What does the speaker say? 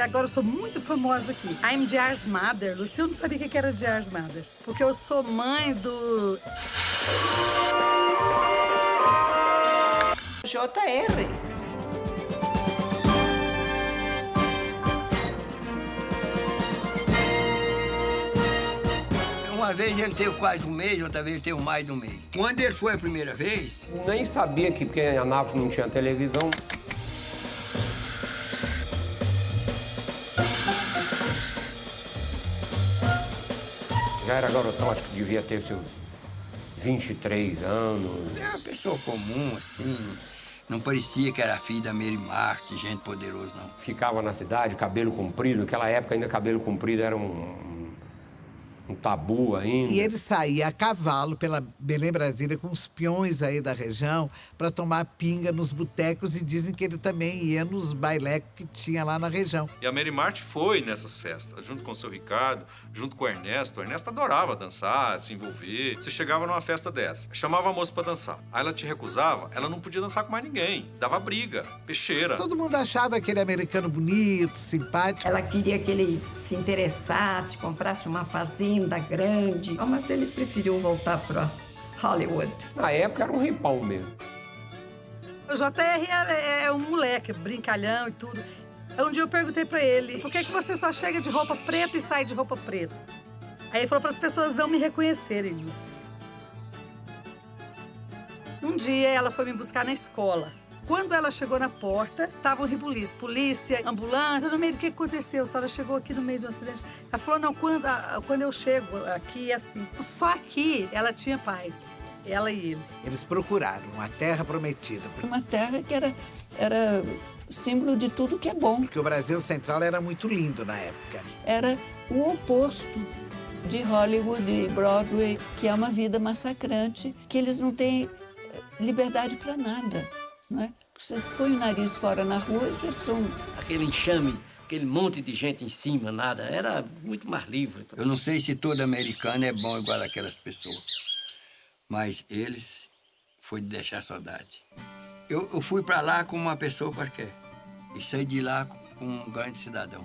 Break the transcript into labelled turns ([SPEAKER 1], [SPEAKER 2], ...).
[SPEAKER 1] agora eu sou muito famosa aqui. I'm Jars Mother. Luciano não sabia o que era Jars Mothers. Porque eu sou mãe do...
[SPEAKER 2] JR.
[SPEAKER 3] Uma vez ele teve quase um mês, outra vez ele teve mais de um mês. Quando ele foi a primeira vez...
[SPEAKER 4] Nem sabia que, porque em Anápolis não tinha televisão. Já era garotão, acho que devia ter seus 23 anos.
[SPEAKER 3] É uma pessoa comum, assim. Não parecia que era filho da Mary Mark, gente poderosa, não.
[SPEAKER 4] Ficava na cidade, cabelo comprido. Naquela época ainda cabelo comprido era um, um tabu ainda.
[SPEAKER 2] E ele saía a cavalo pela Belém Brasília com os peões aí da região para tomar pinga nos botecos e dizem que ele também ia nos bailecos que tinha lá na região.
[SPEAKER 5] E a Mary Marte foi nessas festas, junto com o seu Ricardo, junto com o Ernesto. O Ernesto adorava dançar, se envolver. Você chegava numa festa dessa, chamava a moça para dançar. Aí ela te recusava, ela não podia dançar com mais ninguém. Dava briga, peixeira.
[SPEAKER 2] Todo mundo achava aquele americano bonito, simpático.
[SPEAKER 6] Ela queria que ele se interessasse, comprasse uma fazenda grande. Oh, mas ele preferiu voltar para Hollywood.
[SPEAKER 4] Na época era um ripão mesmo.
[SPEAKER 1] O JR é, é um moleque, brincalhão e tudo. Um dia eu perguntei pra ele, por que, que você só chega de roupa preta e sai de roupa preta? Aí ele falou para as pessoas não me reconhecerem, Lúcia. Um dia ela foi me buscar na escola. Quando ela chegou na porta, estavam ribuliços, polícia, ambulância, no meio do que aconteceu. A senhora chegou aqui no meio um acidente. Ela falou, não, quando, quando eu chego aqui é assim. Só aqui ela tinha paz, ela e ele.
[SPEAKER 2] Eles procuraram uma terra prometida.
[SPEAKER 6] Uma terra que era, era símbolo de tudo que é bom.
[SPEAKER 2] Porque o Brasil Central era muito lindo na época.
[SPEAKER 6] Era o oposto de Hollywood e Broadway, que é uma vida massacrante, que eles não têm liberdade para nada. Não é? Você põe o nariz fora na rua e já são...
[SPEAKER 3] Aquele enxame, aquele monte de gente em cima, nada. Era muito mais livre. Eu não sei se todo americano é bom igual aquelas pessoas. Mas eles foi de deixar saudade. Eu, eu fui para lá como uma pessoa qualquer. E saí de lá como um grande cidadão.